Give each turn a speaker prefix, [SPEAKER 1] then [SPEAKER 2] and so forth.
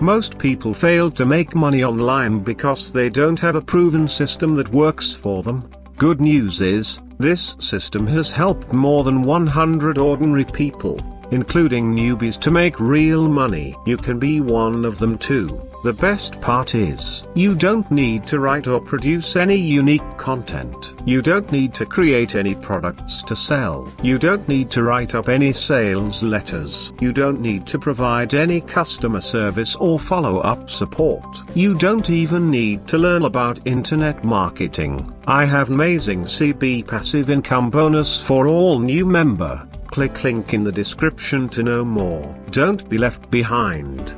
[SPEAKER 1] Most people fail to make money online because they don't have a proven system that works for them. Good news is, this system has helped more than 100 ordinary people, including newbies to make real money. You can be one of them too. The best part is, you don't need to write or produce any unique content. You don't need to create any products to sell. You don't need to write up any sales letters. You don't need to provide any customer service or follow-up support. You don't even need to learn about internet marketing. I have amazing CB passive income bonus for all new member. Click link in the description to know more. Don't be left behind.